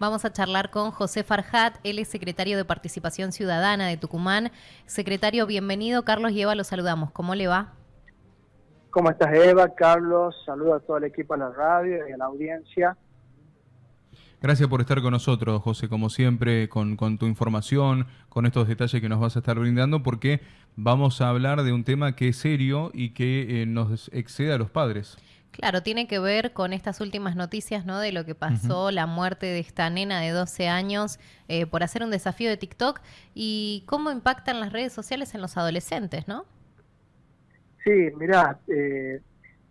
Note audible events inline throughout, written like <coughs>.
Vamos a charlar con José Farjat, él es secretario de Participación Ciudadana de Tucumán. Secretario, bienvenido. Carlos y Eva, lo saludamos. ¿Cómo le va? ¿Cómo estás, Eva? Carlos, saludo a todo el equipo de la radio y a la audiencia. Gracias por estar con nosotros, José, como siempre, con, tu información, con estos detalles que nos vas a estar brindando, porque vamos a hablar de un tema que es serio y que eh, nos excede a los padres. Claro, tiene que ver con estas últimas noticias, ¿no? De lo que pasó, la muerte de esta nena de 12 años eh, por hacer un desafío de TikTok y cómo impactan las redes sociales en los adolescentes, ¿no? Sí, mira, eh,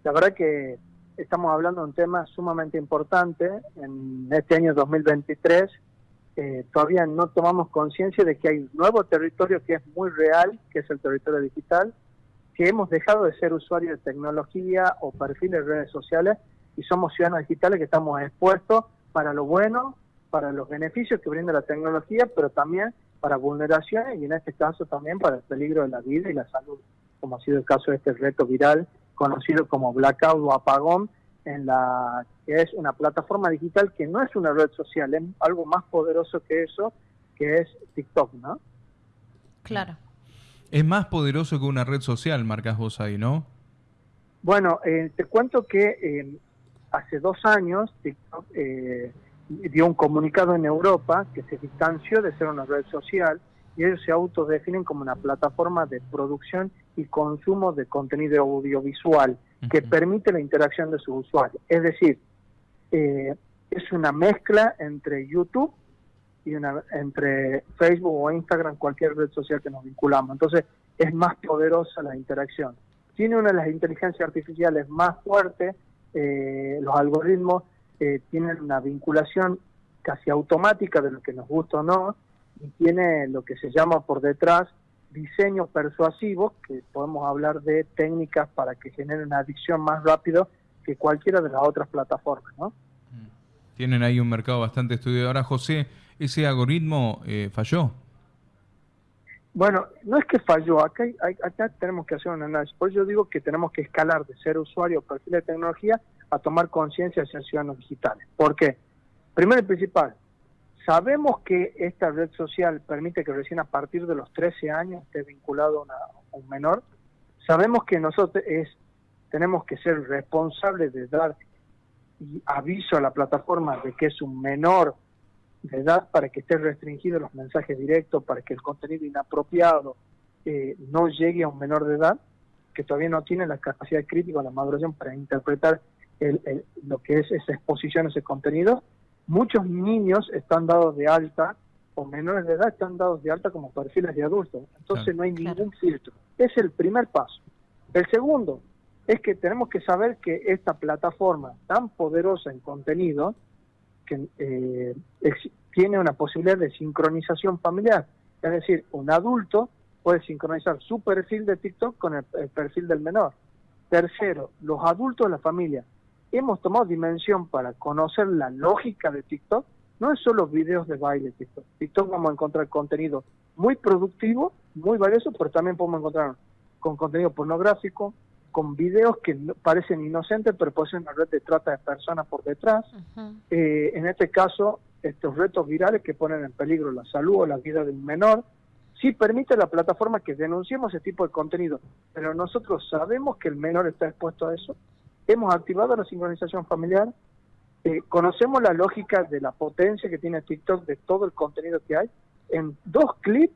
la verdad que estamos hablando de un tema sumamente importante en este año 2023. Eh, todavía no tomamos conciencia de que hay un nuevo territorio que es muy real, que es el territorio digital, que hemos dejado de ser usuarios de tecnología o perfiles de redes sociales y somos ciudadanos digitales que estamos expuestos para lo bueno, para los beneficios que brinda la tecnología, pero también para vulneraciones y en este caso también para el peligro de la vida y la salud, como ha sido el caso de este reto viral conocido como blackout o apagón, en la que es una plataforma digital que no es una red social, es algo más poderoso que eso, que es TikTok, ¿no? Claro. Es más poderoso que una red social, marcas vos ahí, ¿no? Bueno, eh, te cuento que eh, hace dos años TikTok eh, dio un comunicado en Europa que se distanció de ser una red social y ellos se autodefinen como una plataforma de producción y consumo de contenido audiovisual que permite la interacción de sus usuarios. Es decir, es una mezcla entre YouTube y una, entre Facebook o Instagram, cualquier red social que nos vinculamos. Entonces es más poderosa la interacción. Tiene una de las inteligencias artificiales más fuertes, eh, los algoritmos eh, tienen una vinculación casi automática de lo que nos gusta o no, y tiene lo que se llama por detrás diseños persuasivos, que podemos hablar de técnicas para que generen una adicción más rápido que cualquiera de las otras plataformas. ¿no? Tienen ahí un mercado bastante estudiado. Ahora, José, ese algoritmo eh, falló. Bueno, no es que falló, acá, acá tenemos que hacer un análisis. Por eso yo digo que tenemos que escalar de ser usuario perfil de tecnología a tomar conciencia ser ciudadanos digitales. ¿Por qué? Primero y principal, sabemos que esta red social permite que recién a partir de los 13 años esté vinculado a, un menor. Sabemos que nosotros es, tenemos que ser responsables de dar aviso a la plataforma de que es un menor de edad para que esté restringido los mensajes directos, para que el contenido inapropiado eh, no llegue a un menor de edad, que todavía no tiene la capacidad crítica o la maduración para interpretar lo que es esa exposición, ese contenido. Muchos niños están dados de alta, o menores de edad están dados de alta como perfiles de adultos. Entonces no hay ningún filtro. Es el primer paso. El segundo es que tenemos que saber que esta plataforma tan poderosa en contenido, que eh, tiene una posibilidad de sincronización familiar. Es decir, un adulto puede sincronizar su perfil de TikTok con el, perfil del menor. Tercero, los adultos de la familia. Hemos tomado dimensión para conocer la lógica de TikTok. No es solo videos de baile TikTok. TikTok vamos a encontrar contenido muy productivo, muy valioso, pero también podemos encontrar con contenido pornográfico, con videos que parecen inocentes, pero pueden ser una red de trata de personas por detrás. Eh, en este caso, estos retos virales que ponen en peligro la salud o la vida de un menor. Sí permite la plataforma que denunciemos ese tipo de contenido, pero nosotros sabemos que el menor está expuesto a eso. Hemos activado la sincronización familiar, eh, conocemos la lógica de la potencia que tiene TikTok de todo el contenido que hay. En dos clips,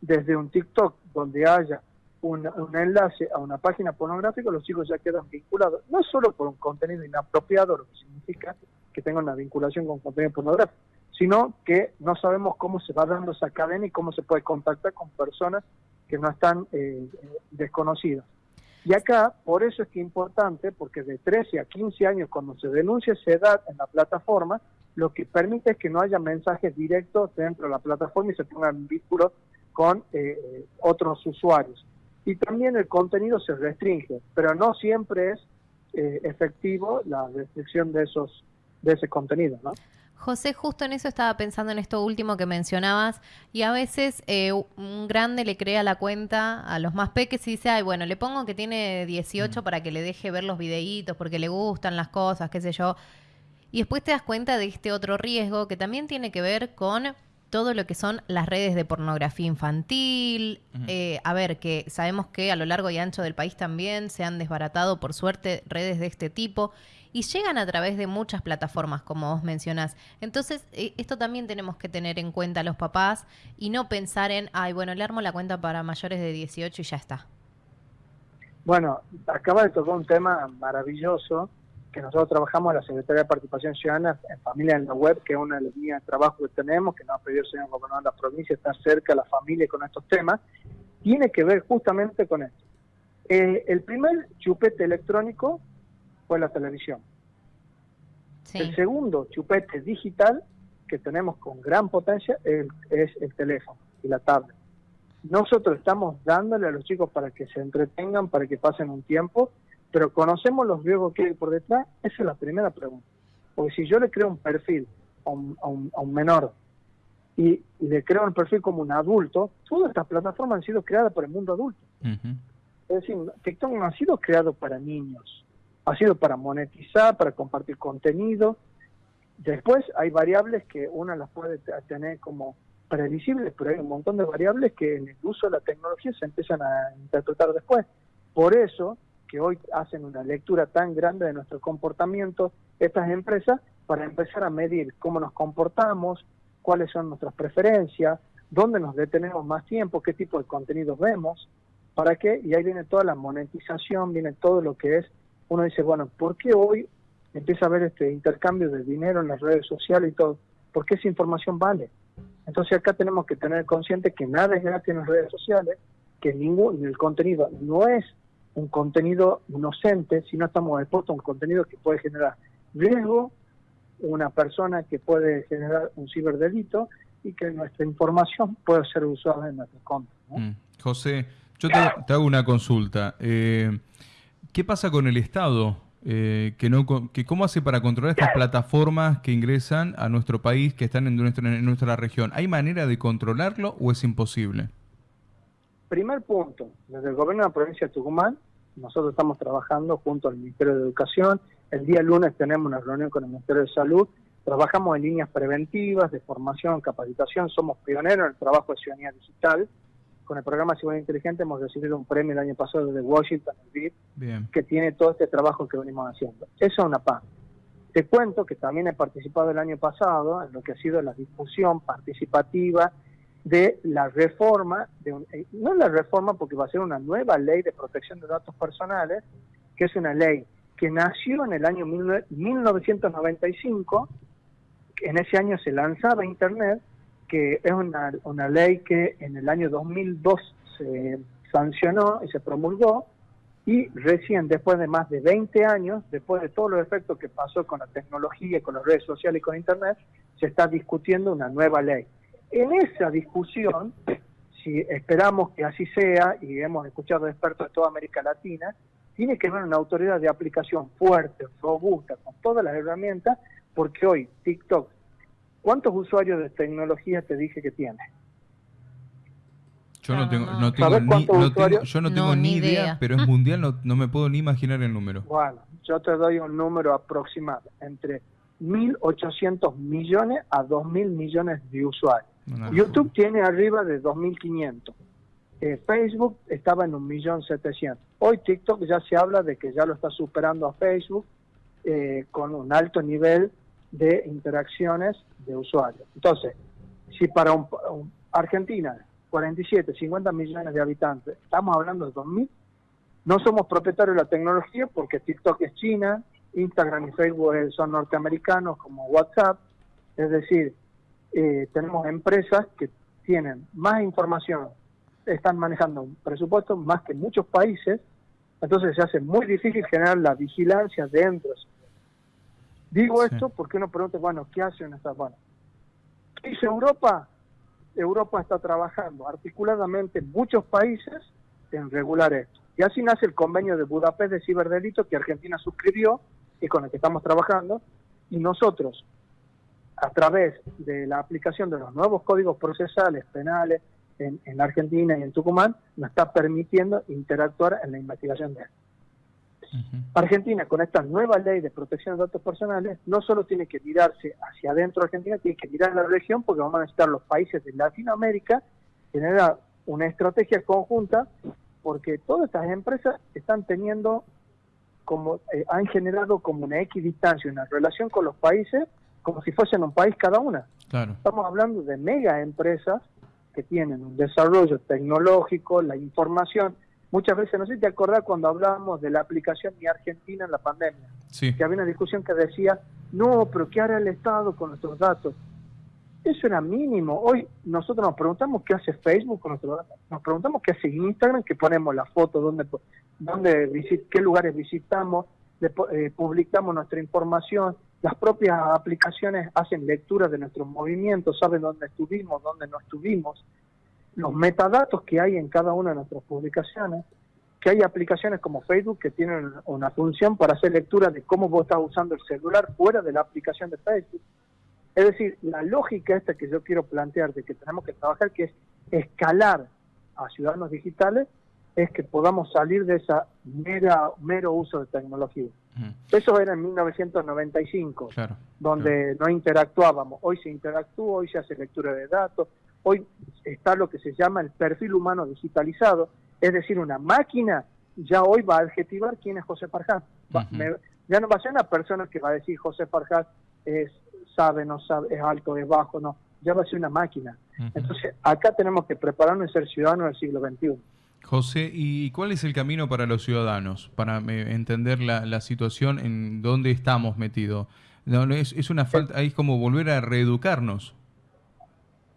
desde un TikTok donde haya un, enlace a una página pornográfica, los chicos ya quedan vinculados, no solo por un contenido inapropiado, lo que significa que tenga una vinculación con contenido pornográfico, sino que no sabemos cómo se va dando esa cadena y cómo se puede contactar con personas que no están eh, desconocidas. Y acá, por eso es que es importante, porque de 13 a 15 años, cuando se denuncia esa edad en la plataforma, lo que permite es que no haya mensajes directos dentro de la plataforma y se pongan vínculos con eh, otros usuarios y también el contenido se restringe, pero no siempre es eh, efectivo la restricción de esos de ese contenido, ¿no? José, justo en eso estaba pensando en esto último que mencionabas, y a veces eh, un grande le crea la cuenta a los más peques y dice, ay, bueno, le pongo que tiene 18 mm. para que le deje ver los videitos porque le gustan las cosas, qué sé yo. Y después te das cuenta de este otro riesgo que también tiene que ver con todo lo que son las redes de pornografía infantil. Eh, a ver, que sabemos que a lo largo y ancho del país también se han desbaratado, por suerte, redes de este tipo y llegan a través de muchas plataformas, como vos mencionás. Entonces, eh, esto también tenemos que tener en cuenta los papás y no pensar en, ay, bueno, le armo la cuenta para mayores de 18 y ya está. Bueno, acaba de tocar un tema maravilloso que nosotros trabajamos en la Secretaría de Participación Ciudadana en Familia en la Web, que es una de las líneas de trabajo que tenemos, que nos ha pedido el señor gobernador de la provincia, estar cerca de la familia con estos temas, tiene que ver justamente con esto. Eh, el primer chupete electrónico fue la televisión. El segundo chupete digital que tenemos con gran potencia es, el teléfono y la tablet. Nosotros estamos dándole a los chicos para que se entretengan, para que pasen un tiempo, pero conocemos los riesgos que hay por detrás. Esa es la primera pregunta. Porque si yo le creo un perfil a un, menor y, le creo un perfil como un adulto, todas estas plataformas han sido creadas por el mundo adulto. Es decir, TikTok no ha sido creado para niños ha sido para monetizar, para compartir contenido. Después hay variables que una las puede tener como previsibles, pero hay un montón de variables que en el uso de la tecnología se empiezan a interpretar después. Por eso que hoy hacen una lectura tan grande de nuestro comportamiento estas empresas para empezar a medir cómo nos comportamos, cuáles son nuestras preferencias, dónde nos detenemos más tiempo, qué tipo de contenidos vemos, para qué, y ahí viene toda la monetización, viene todo lo que es uno dice, bueno, ¿por qué hoy empieza a haber este intercambio de dinero en las redes sociales y todo? ¿Por qué esa información vale? Entonces acá tenemos que tener consciente que nada es gratis en las redes sociales, que ningún el contenido no es un contenido inocente, sino estamos expuestos a un contenido que puede generar riesgo, una persona que puede generar un ciberdelito y que nuestra información puede ser usada en nuestro contra. Mm. José, yo te, te, hago una consulta. Eh, ¿Qué pasa con el Estado? Eh, que no, que ¿Cómo hace para controlar estas plataformas que ingresan a nuestro país, que están en nuestra, en nuestra región? ¿Hay manera de controlarlo o es imposible? Primer punto, desde el gobierno de la provincia de Tucumán, nosotros estamos trabajando junto al Ministerio de Educación. El día lunes tenemos una reunión con el Ministerio de Salud. Trabajamos en líneas preventivas, de formación, capacitación. Somos pioneros en el trabajo de ciudadanía digital con el programa Ciudad Inteligente hemos recibido un premio el año pasado de Washington, el que tiene todo este trabajo que venimos haciendo. Eso es una parte. Te cuento que también he participado el año pasado en lo que ha sido la discusión participativa de la reforma, de eh, no la reforma porque va a ser una nueva ley de protección de datos personales, que es una ley que nació en el año 1995, en ese año se lanzaba Internet, que es una, una ley que en el año 2002 se sancionó y se promulgó, y recién después de más de 20 años, después de todos los efectos que pasó con la tecnología, con las redes sociales y con Internet, se está discutiendo una nueva ley. En esa discusión, si esperamos que así sea, y hemos escuchado expertos de toda América Latina, tiene que haber una autoridad de aplicación fuerte, robusta, con todas las herramientas, porque hoy TikTok, ¿Cuántos usuarios de tecnología te dije que tiene? Yo no tengo, no tengo, ni, yo no tengo ni idea, pero es <laughs> mundial, no, me puedo ni imaginar el número. Bueno, yo te doy un número aproximado, entre 1.800 millones a 2.000 millones de usuarios. YouTube tiene arriba de 2.500. Eh, Facebook estaba en 1.700.000. Hoy TikTok ya se habla de que ya lo está superando a Facebook eh, con un alto nivel de interacciones de usuarios. Entonces, si para un, Argentina, 47, 50 millones de habitantes, estamos hablando de 2.000, no somos propietarios de la tecnología porque TikTok es China, Instagram y Facebook son norteamericanos como WhatsApp, es decir, eh, tenemos empresas que tienen más información, están manejando un presupuesto más que muchos países, entonces se hace muy difícil generar la vigilancia dentro de Digo esto porque uno pregunta, bueno, ¿qué hacen estas bueno, ¿Qué dice Europa? Europa está trabajando articuladamente en muchos países en regular esto. Y así nace el convenio de Budapest de ciberdelito que Argentina suscribió y con el que estamos trabajando. Y nosotros, a través de la aplicación de los nuevos códigos procesales penales en, en Argentina y en Tucumán, nos está permitiendo interactuar en la investigación de esto. Argentina, con esta nueva ley de protección de datos personales, no solo tiene que mirarse hacia adentro de Argentina, tiene que mirar a la región porque vamos a necesitar los países de Latinoamérica generar una estrategia conjunta porque todas estas empresas están teniendo como eh, han generado como una equidistancia, una relación con los países como si fuesen un país cada una. Estamos hablando de mega empresas que tienen un desarrollo tecnológico, la información. Muchas veces, no sé si te acordás cuando hablábamos de la aplicación Mi Argentina en la pandemia, que había una discusión que decía, no, pero ¿qué hará el Estado con nuestros datos? Eso era mínimo. Hoy nosotros nos preguntamos qué hace Facebook con nuestros datos. Nos preguntamos qué hace Instagram, que ponemos la foto, dónde, dónde qué lugares visitamos, eh, publicamos nuestra información, las propias aplicaciones hacen lectura de nuestros movimientos, saben dónde estuvimos, dónde no estuvimos, los metadatos que hay en cada una de nuestras publicaciones, que hay aplicaciones como Facebook que tienen una función para hacer lectura de cómo vos estás usando el celular fuera de la aplicación de Facebook. Es decir, la lógica esta que yo quiero plantear de que tenemos que trabajar, que es escalar a ciudadanos digitales, es que podamos salir de esa mera, mero uso de tecnología. Eso era en 1995, donde no interactuábamos. Hoy se interactúa, hoy se hace lectura de datos, hoy está lo que se llama el perfil humano digitalizado, es decir, una máquina ya hoy va a adjetivar quién es José Farjás. ya no va a ser una persona que va a decir José Farjás es sabe, no sabe, es alto, es bajo, no, ya va a ser una máquina. Entonces, acá tenemos que prepararnos y ser ciudadanos del siglo XXI. José, ¿y cuál es el camino para los ciudadanos, para eh, entender la, situación en donde estamos metidos? No, es, es una falta, es como volver a reeducarnos.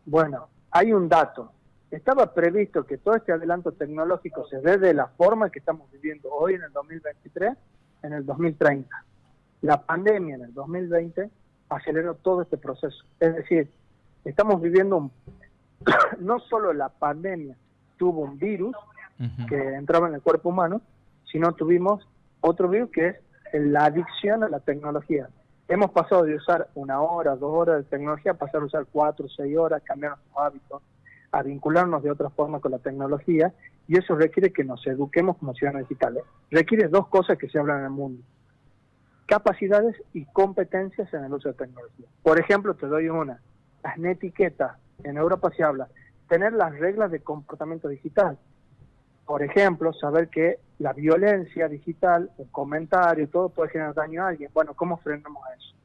Bueno, hay un dato. Estaba previsto que todo este adelanto tecnológico se dé de la forma que estamos viviendo hoy en el 2023, en el 2030. La pandemia en el 2020 aceleró todo este proceso. Es decir, estamos viviendo un, <coughs> no solo la pandemia tuvo un virus, que entraba en el cuerpo humano, sino tuvimos otro virus que es la adicción a la tecnología. Hemos pasado de usar una hora, dos horas de tecnología a pasar a usar cuatro, seis horas, cambiar nuestros hábitos, a vincularnos de otra forma con la tecnología, y eso requiere que nos eduquemos como ciudadanos digitales. Requiere dos cosas que se hablan en el mundo. Capacidades y competencias en el uso de tecnología. Por ejemplo, te doy una. Las netiquetas. En Europa se habla. Tener las reglas de comportamiento digital por ejemplo, saber que la violencia digital, el comentario, todo puede generar daño a alguien. Bueno, ¿cómo frenamos eso?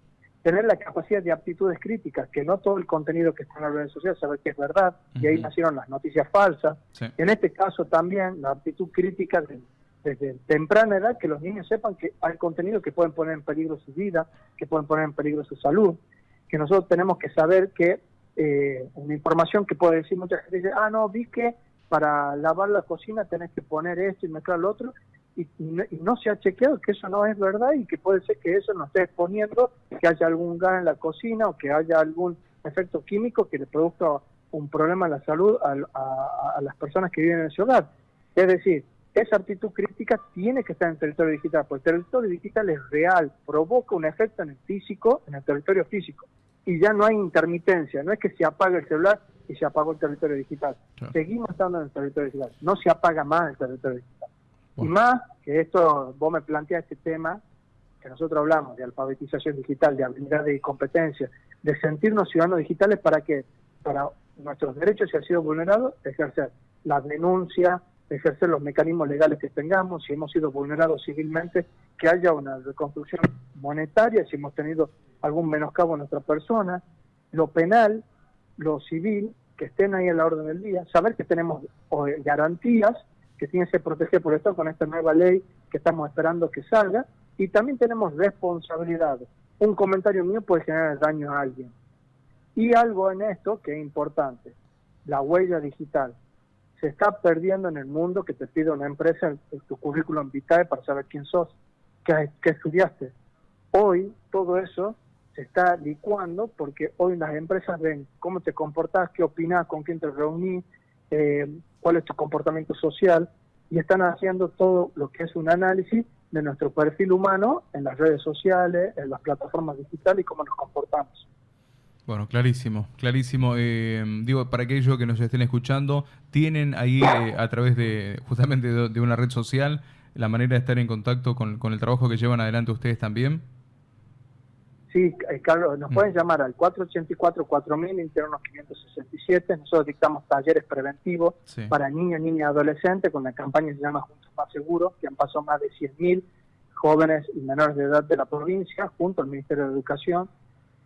Tener la capacidad de aptitudes críticas, que no todo el contenido que está en las redes sociales, saber que es verdad, y ahí nacieron las noticias falsas. En este caso también la aptitud crítica desde temprana edad, que los niños sepan que hay contenido que pueden poner en peligro su vida, que pueden poner en peligro su salud, que nosotros tenemos que saber que eh, una información que puede decir mucha gente dice, ah, no, vi que para lavar la cocina tenés que poner esto y mezclar lo otro, y, no, se ha chequeado que eso no es verdad y que puede ser que eso nos esté exponiendo que haya algún gas en la cocina o que haya algún efecto químico que le produzca un problema en la salud a, las personas que viven en ese hogar. Es decir, esa actitud crítica tiene que estar en el territorio digital, porque el territorio digital es real, provoca un efecto en el físico, en el territorio físico, y ya no hay intermitencia, no es que se apague el celular y se apagó el territorio digital. Seguimos estando en el territorio digital, no se apaga más el territorio digital. Y más que esto, vos me planteas este tema, que nosotros hablamos de alfabetización digital, de habilidad y competencia, de sentirnos ciudadanos digitales para que, para nuestros derechos, si han sido vulnerados, ejercer la denuncia, ejercer los mecanismos legales que tengamos, si hemos sido vulnerados civilmente, que haya una reconstrucción monetaria, si hemos tenido algún menoscabo a nuestra persona, lo penal, lo civil, que estén ahí en la orden del día, saber que tenemos garantías que tienen que protegidas por esto con esta nueva ley que estamos esperando que salga, y también tenemos responsabilidades. Un comentario mío puede generar daño a alguien. Y algo en esto que es importante, la huella digital. Se está perdiendo en el mundo que te pide una empresa en, tu currículum vitae para saber quién sos, qué, qué estudiaste. Hoy todo eso se está licuando porque hoy las empresas ven cómo te comportas, qué opinas, con quién te reunís, eh, cuál es tu comportamiento social y están haciendo todo lo que es un análisis de nuestro perfil humano en las redes sociales, en las plataformas digitales y cómo nos comportamos. Bueno, clarísimo, clarísimo. Eh, digo, para aquellos que nos estén escuchando, tienen ahí eh, a través de justamente de, una red social la manera de estar en contacto con, con el trabajo que llevan adelante ustedes también? Sí, eh, Carlos, nos mm. pueden llamar al 484-4000, internos 567. Nosotros dictamos talleres preventivos para niños, niñas y adolescentes con la campaña que se llama Juntos Más Seguros, que han pasado más de 100.000 jóvenes y menores de edad de la provincia, junto al Ministerio de Educación.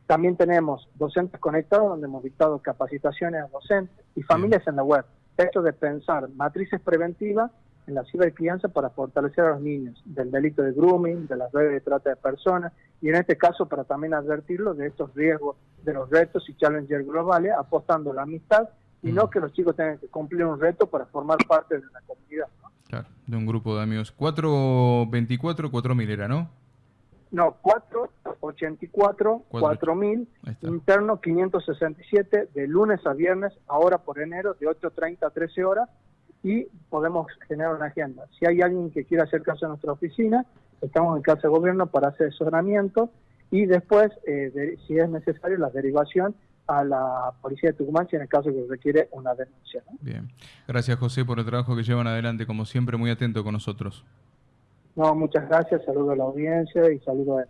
También tenemos docentes conectados, donde hemos dictado capacitaciones a docentes y familias en la web. Esto de pensar matrices preventivas en la cibercrianza para fortalecer a los niños del delito de grooming, de las redes de trata de personas y en este caso para también advertirlos de estos riesgos de los retos y challenges globales, apostando la amistad y no mm. que los chicos tengan que cumplir un reto para formar parte de una comunidad. Claro, de un grupo de amigos. 424, 4000 era, ¿no? No, 484, 4000, interno 567, de lunes a viernes, ahora por enero, de 8.30 a 13 horas, y podemos generar una agenda. Si hay alguien que quiera acercarse a nuestra oficina, estamos en casa de gobierno para hacer asesoramiento y después, eh, si es necesario, la derivación a la policía de Tucumán si en el caso que requiere una denuncia. Bien. Gracias, José, por el trabajo que llevan adelante, como siempre, muy atento con nosotros. No, muchas gracias, saludo a la audiencia y saludo a